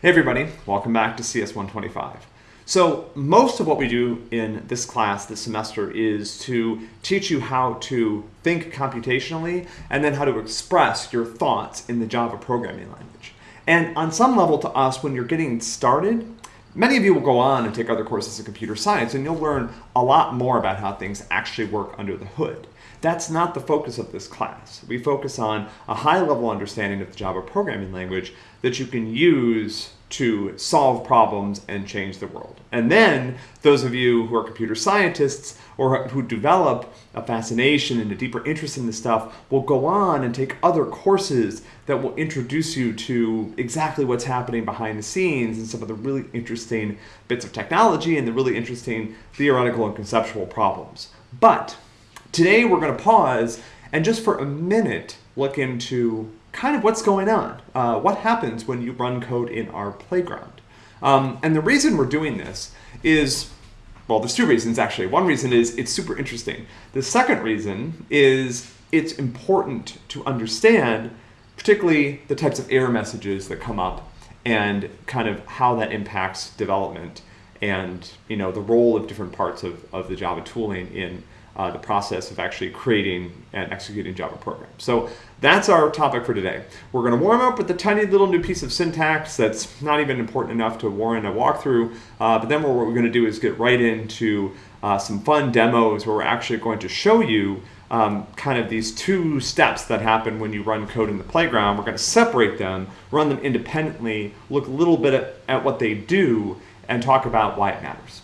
Hey everybody, welcome back to CS125. So most of what we do in this class this semester is to teach you how to think computationally and then how to express your thoughts in the Java programming language. And on some level to us, when you're getting started, many of you will go on and take other courses in computer science and you'll learn a lot more about how things actually work under the hood. That's not the focus of this class. We focus on a high level understanding of the Java programming language that you can use to solve problems and change the world. And then those of you who are computer scientists or who develop a fascination and a deeper interest in this stuff will go on and take other courses that will introduce you to exactly what's happening behind the scenes and some of the really interesting bits of technology and the really interesting theoretical and conceptual problems. But today we're going to pause and just for a minute look into kind of what's going on. Uh, what happens when you run code in our playground? Um, and the reason we're doing this is, well, there's two reasons actually. One reason is it's super interesting. The second reason is it's important to understand particularly the types of error messages that come up and kind of how that impacts development and you know the role of different parts of, of the Java tooling in uh, the process of actually creating and executing Java programs. So that's our topic for today. We're going to warm up with a tiny little new piece of syntax that's not even important enough to warrant a walkthrough, uh, but then what we're going to do is get right into uh, some fun demos where we're actually going to show you um, kind of these two steps that happen when you run code in the playground. We're going to separate them, run them independently, look a little bit at, at what they do, and talk about why it matters.